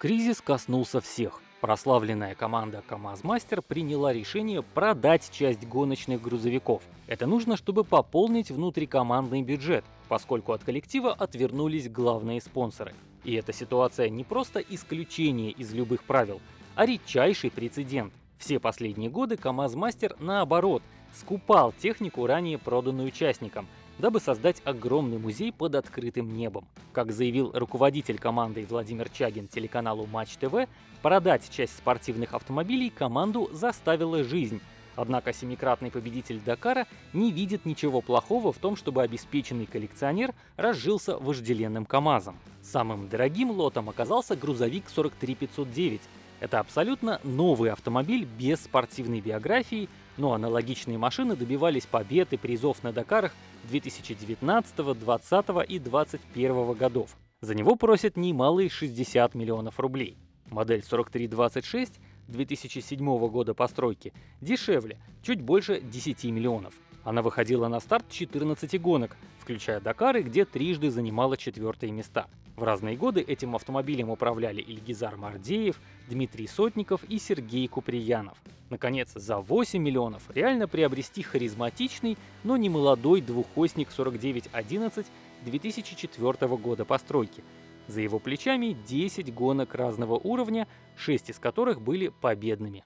Кризис коснулся всех. Прославленная команда КАМАЗ-Мастер приняла решение продать часть гоночных грузовиков. Это нужно, чтобы пополнить внутрикомандный бюджет, поскольку от коллектива отвернулись главные спонсоры. И эта ситуация не просто исключение из любых правил, а редчайший прецедент. Все последние годы КАМАЗ-Мастер, наоборот, скупал технику, ранее проданную участникам – дабы создать огромный музей под открытым небом. Как заявил руководитель команды Владимир Чагин телеканалу Матч ТВ, продать часть спортивных автомобилей команду заставила жизнь. Однако семикратный победитель Дакара не видит ничего плохого в том, чтобы обеспеченный коллекционер разжился вожделенным КАМАЗом. Самым дорогим лотом оказался грузовик 43509. Это абсолютно новый автомобиль без спортивной биографии, но аналогичные машины добивались побед и призов на Дакарах 2019, 2020 и 2021 годов. За него просят немалые 60 миллионов рублей. Модель 4326 2007 года постройки дешевле, чуть больше 10 миллионов. Она выходила на старт 14 гонок, включая Дакары, где трижды занимала четвертые места. В разные годы этим автомобилем управляли Ильгизар Мардеев, Дмитрий Сотников и Сергей Куприянов. Наконец, за 8 миллионов реально приобрести харизматичный, но не молодой двухосник 4911 2004 года постройки. За его плечами 10 гонок разного уровня, 6 из которых были победными.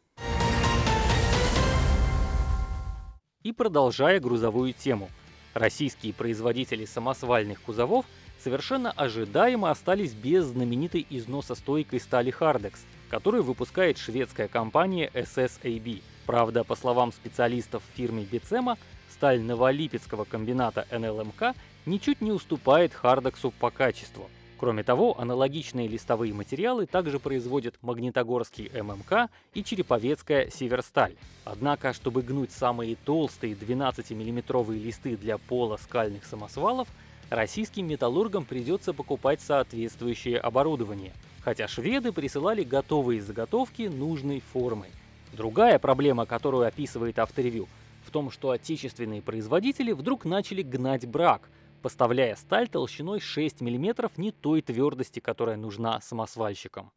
И продолжая грузовую тему. Российские производители самосвальных кузовов совершенно ожидаемо остались без знаменитой износостойкой стали Hardex, которую выпускает шведская компания SSAB. Правда, по словам специалистов фирмы Бицема, сталь Новолипецкого комбината НЛМК ничуть не уступает Хардексу по качеству – Кроме того, аналогичные листовые материалы также производят Магнитогорский ММК и Череповецкая Северсталь. Однако, чтобы гнуть самые толстые 12-миллиметровые листы для пола скальных самосвалов, российским металлургам придется покупать соответствующее оборудование, хотя шведы присылали готовые заготовки нужной формы. Другая проблема, которую описывает авторевью, в том, что отечественные производители вдруг начали гнать брак – поставляя сталь толщиной 6 мм не той твердости, которая нужна самосвальщикам.